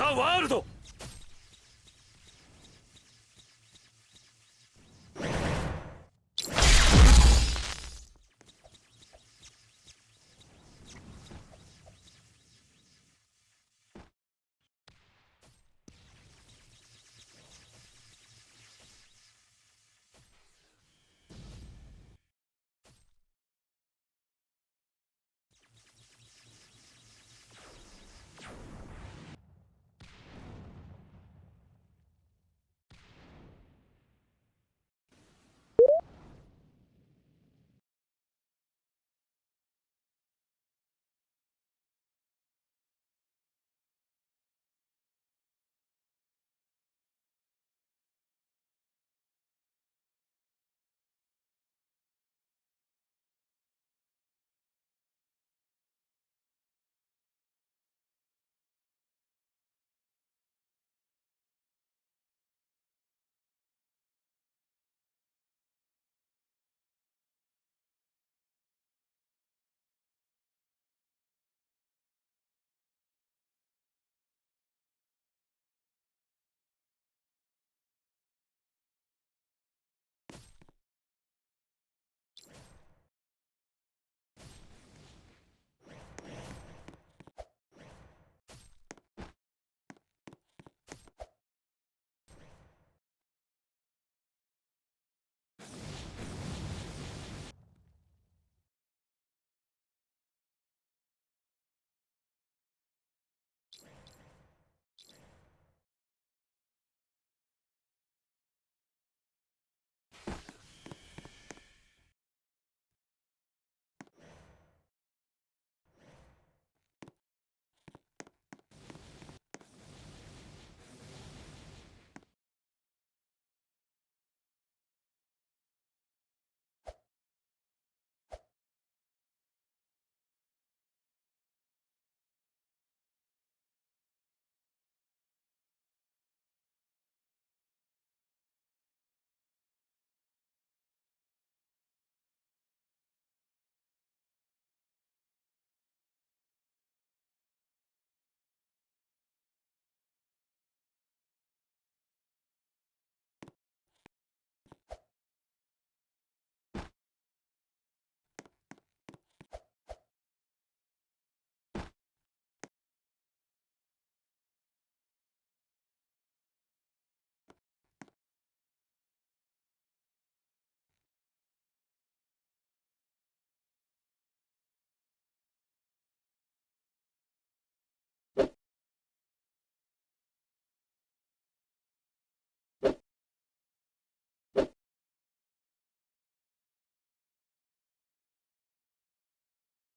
ザ・ワールド。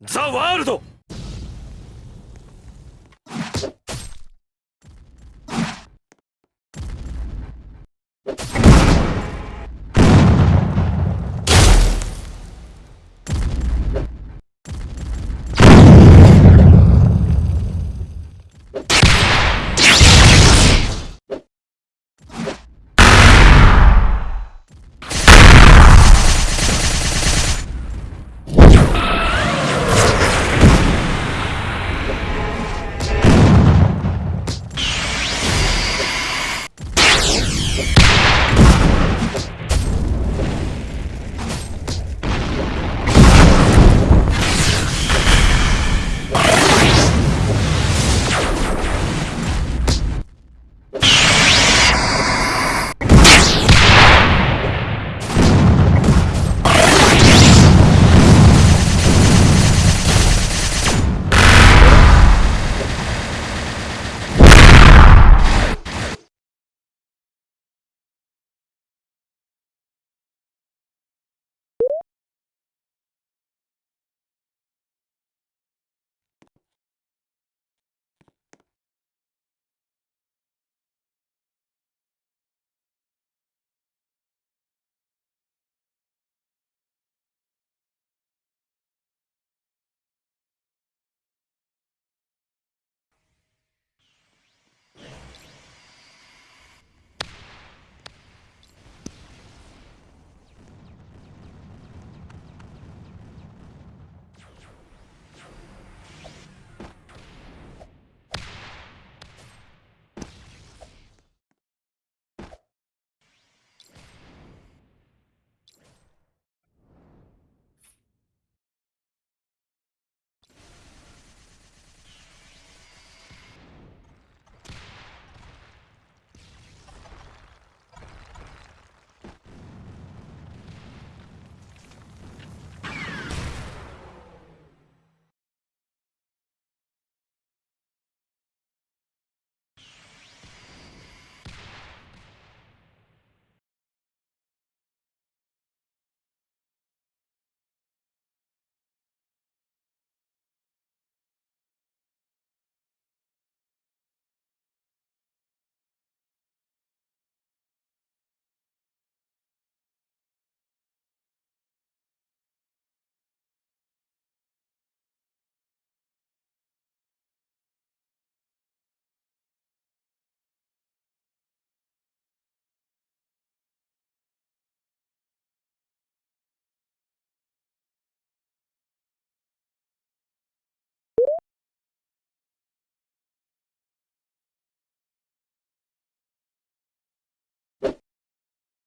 ザ・ワールド。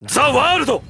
ザ・ワールド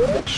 Ah!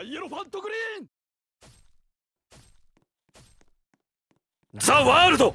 ハイエロファントグリーン！ザ・ワールド！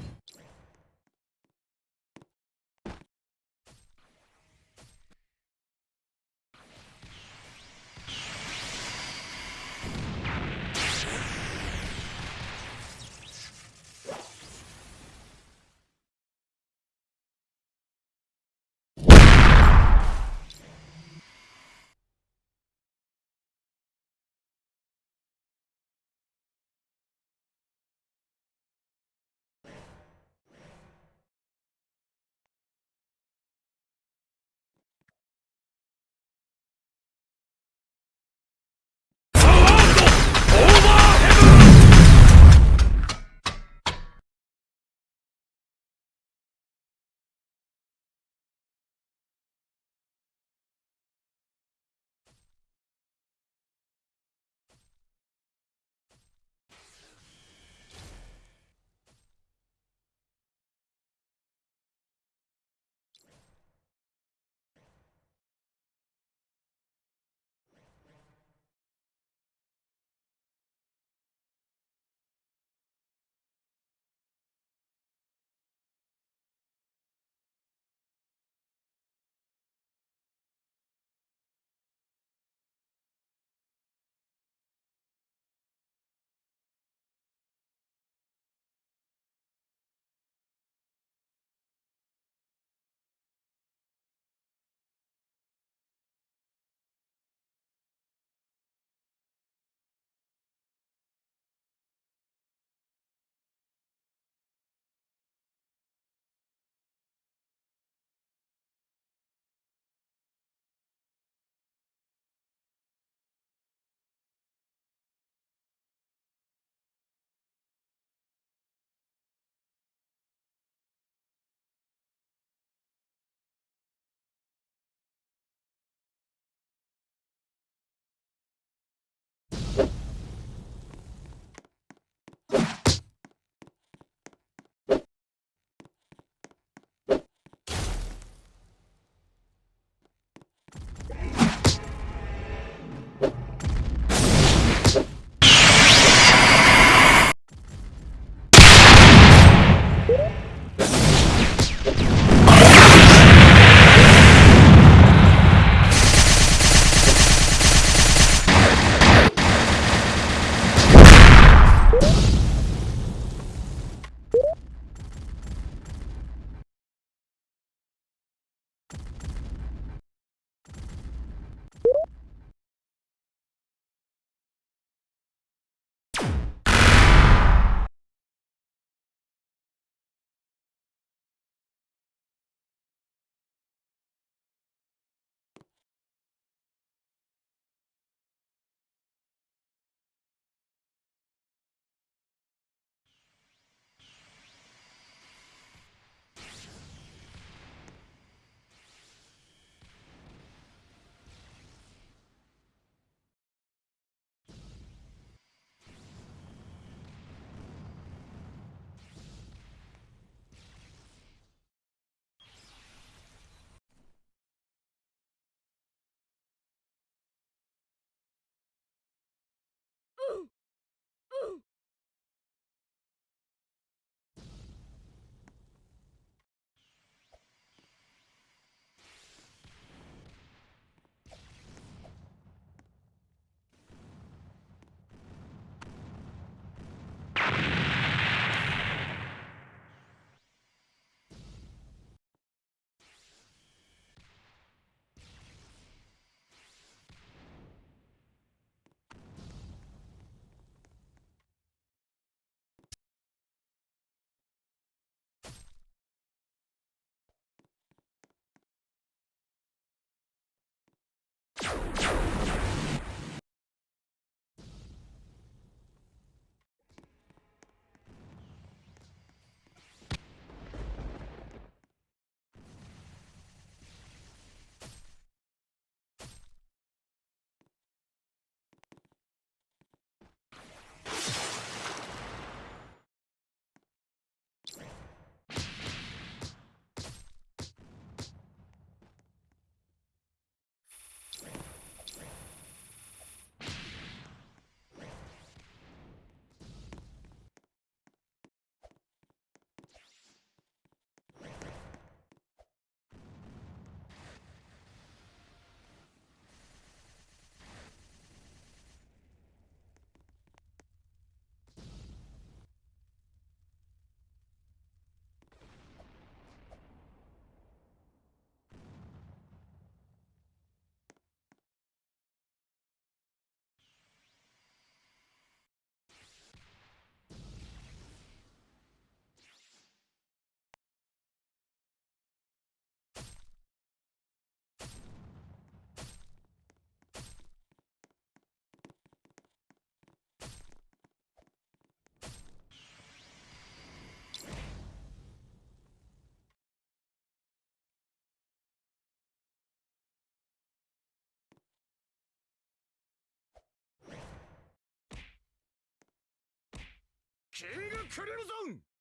キングクリムゾン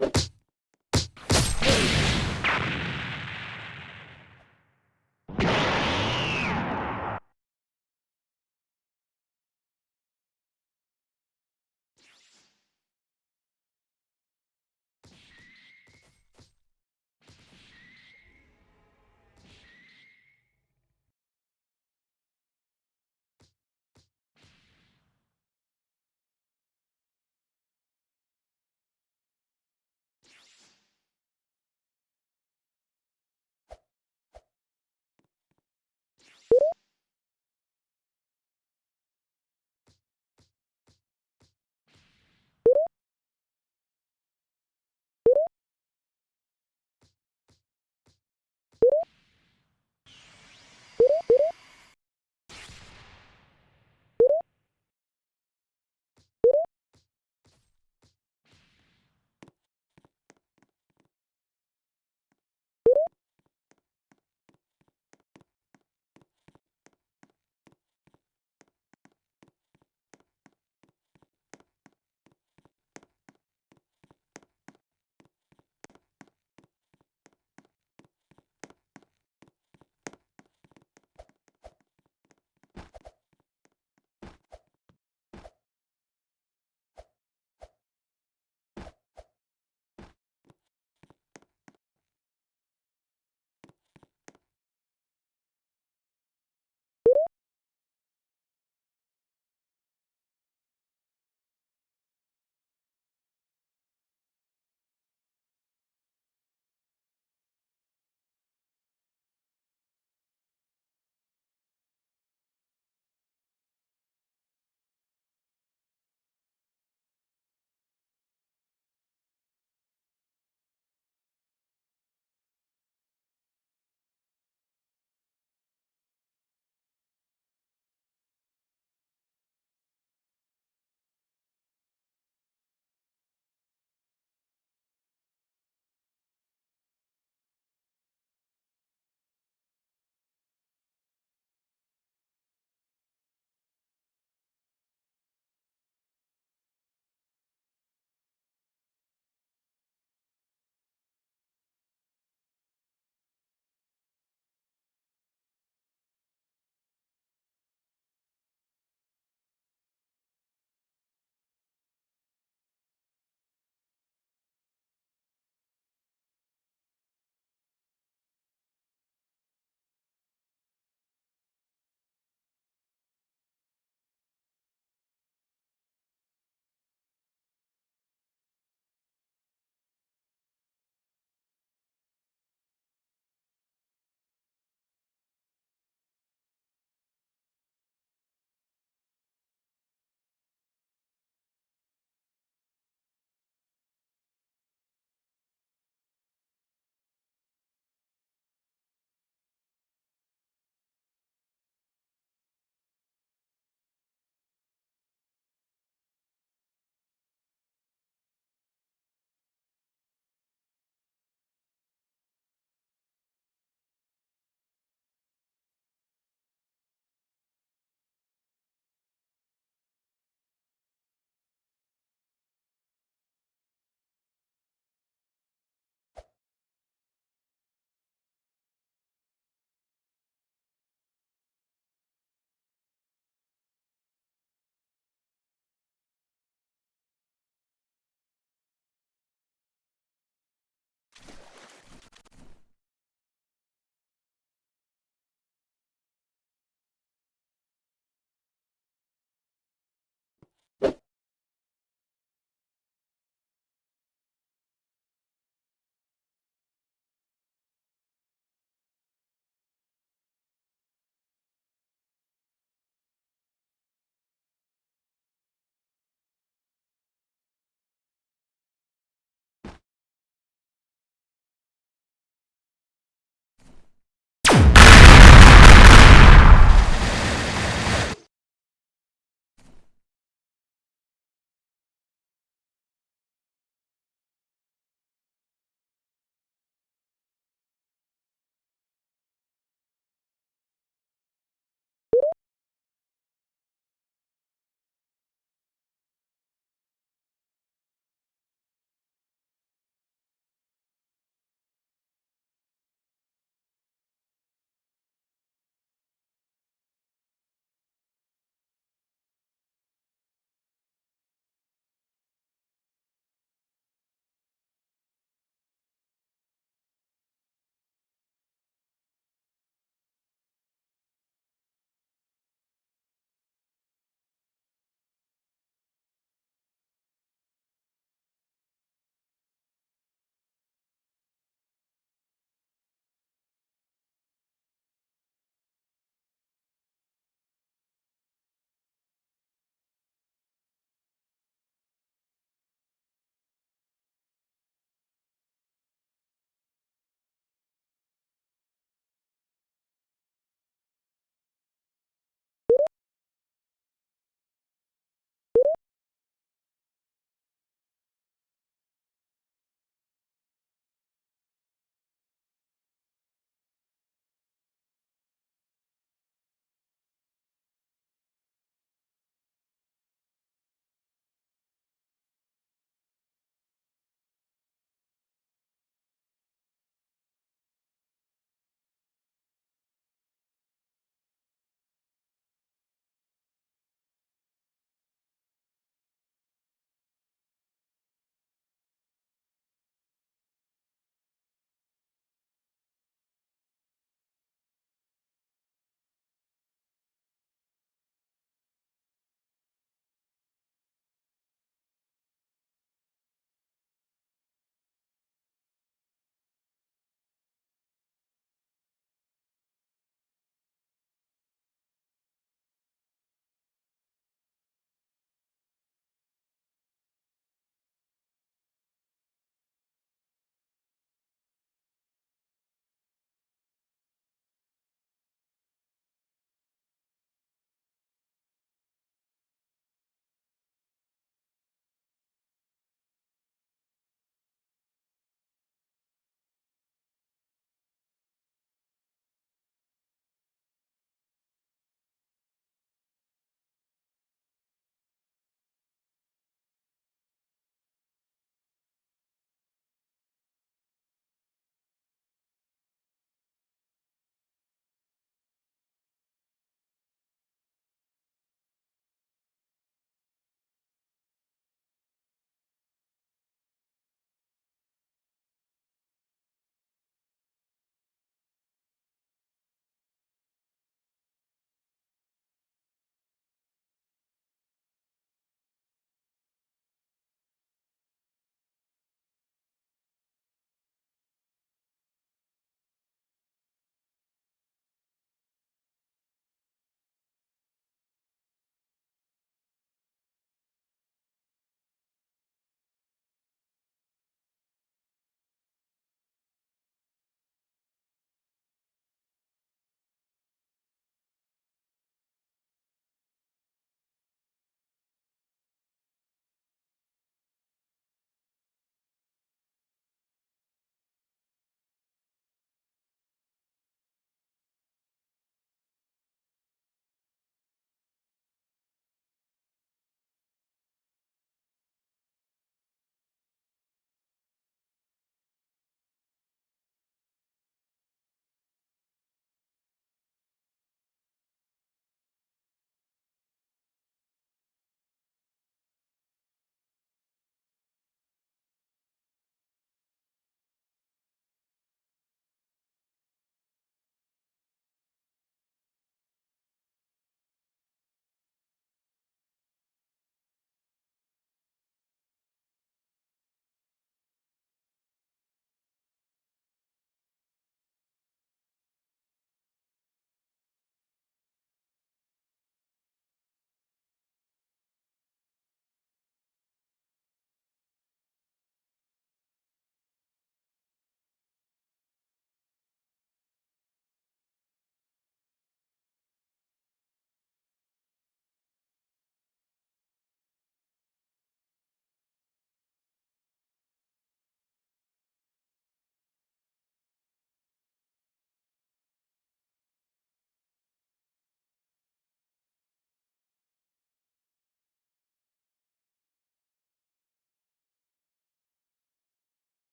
you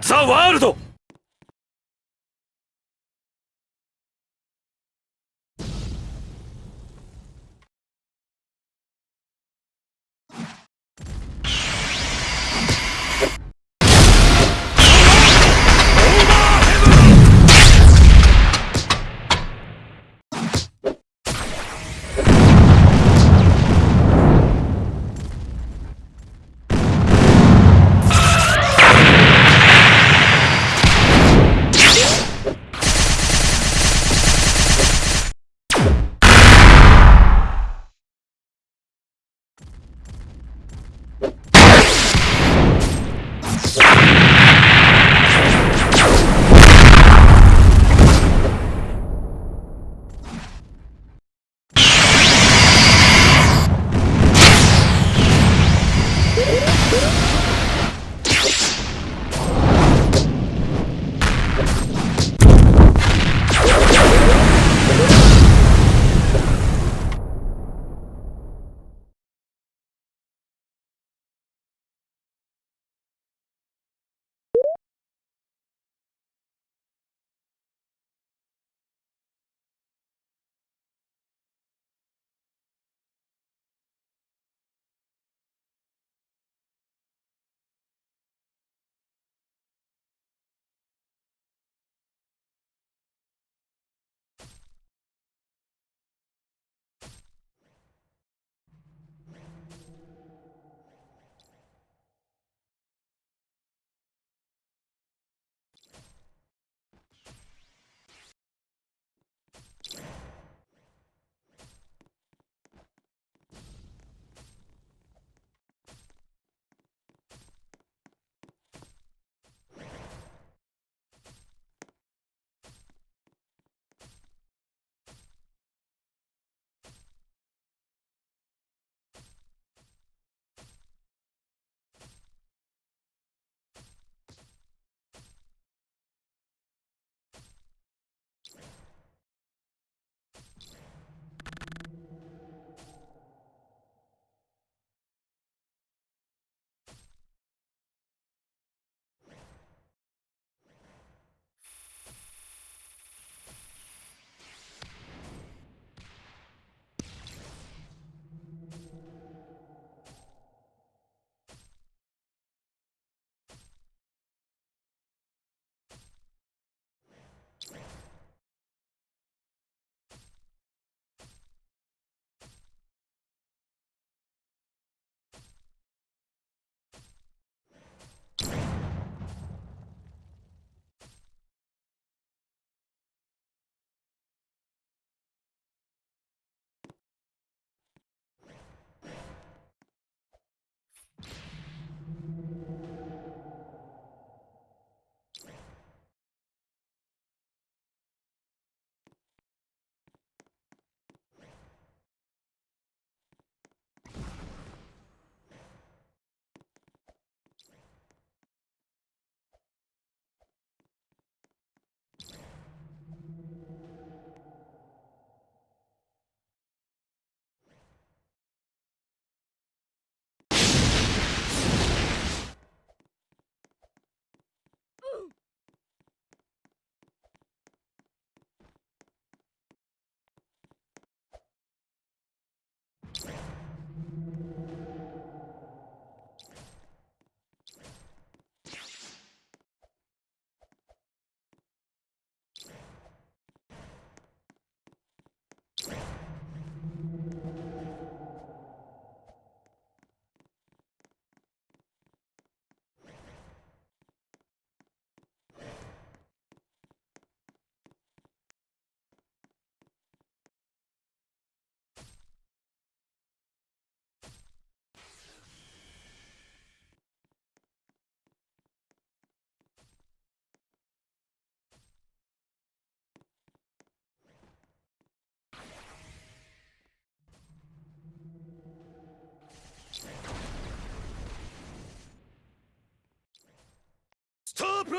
ザ・ワールド。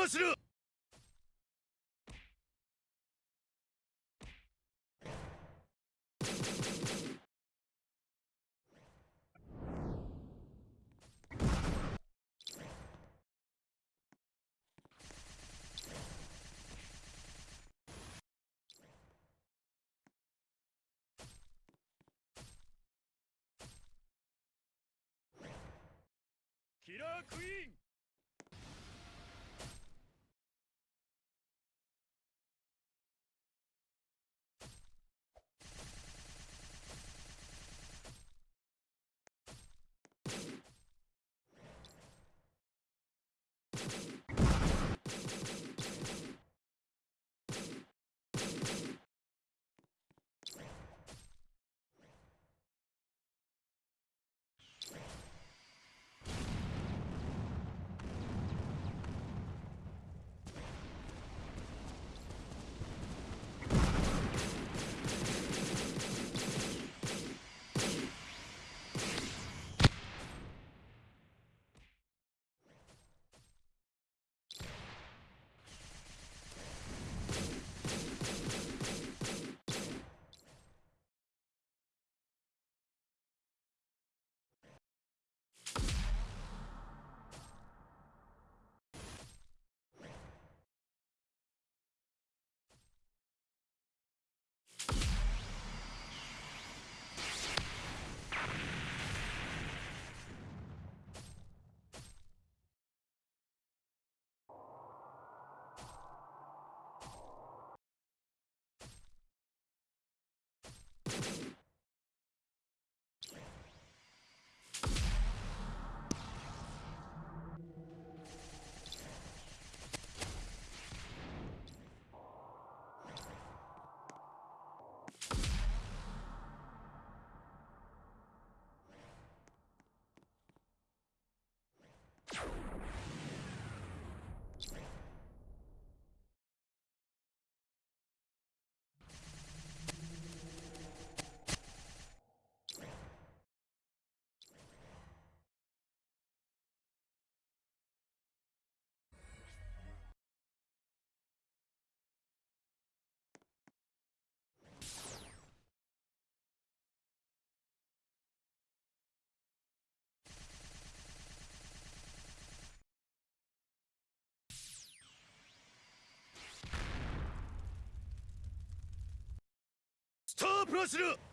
キラークイーン。スタープラチナスタープラ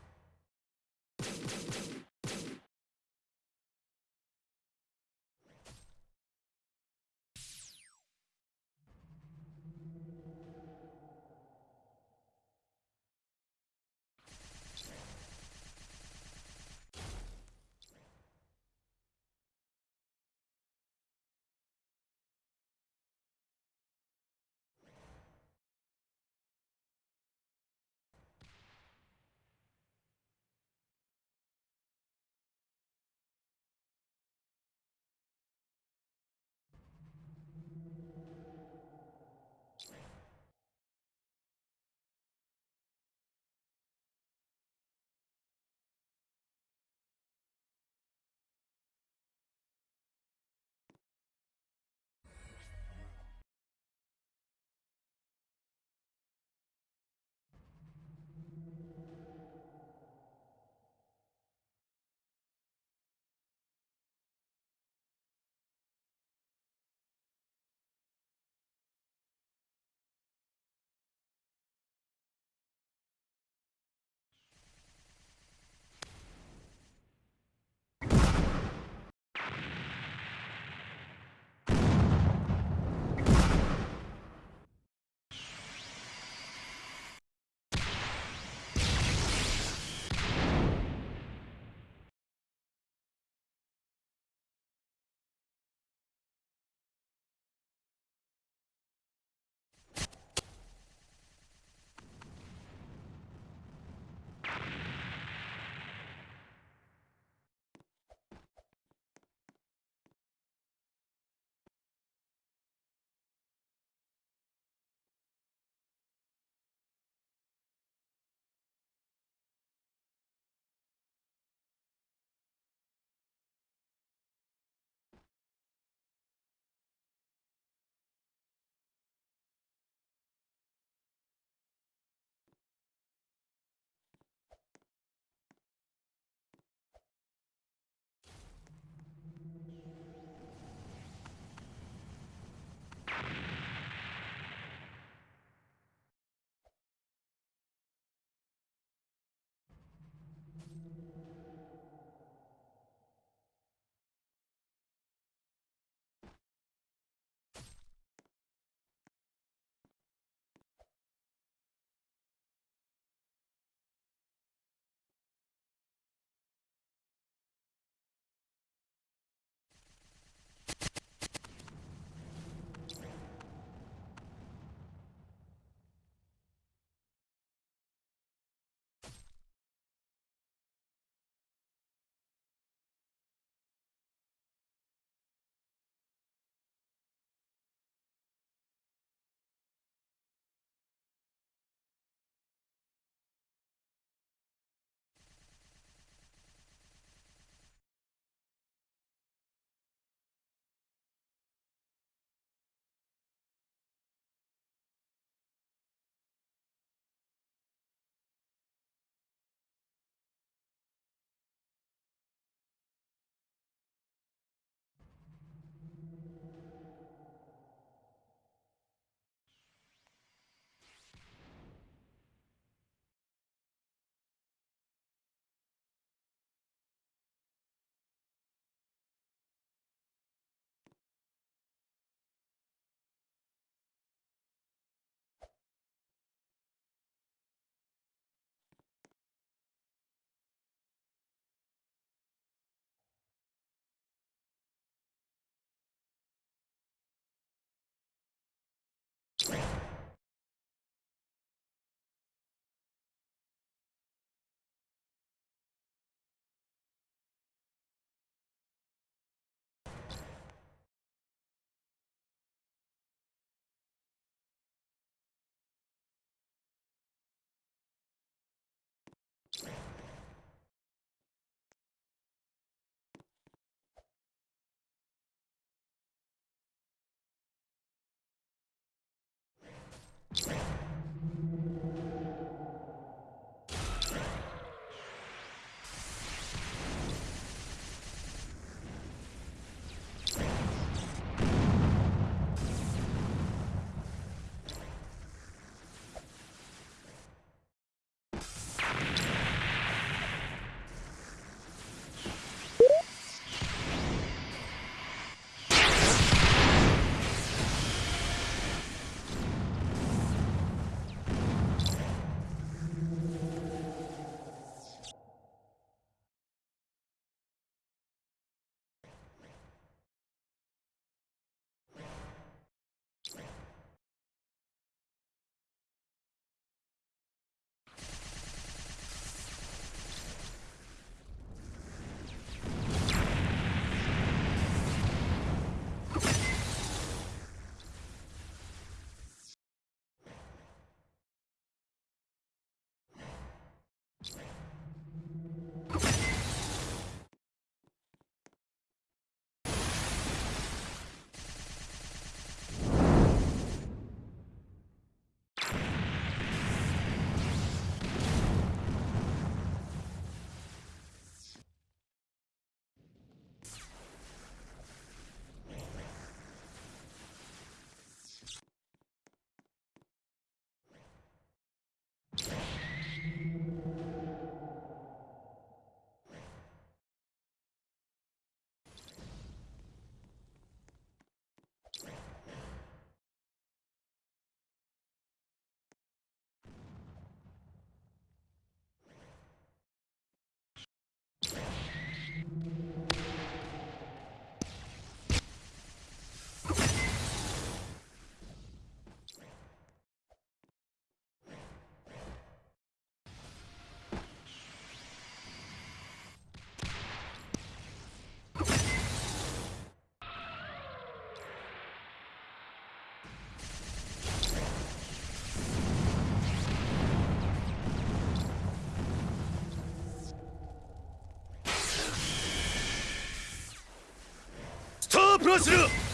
しろ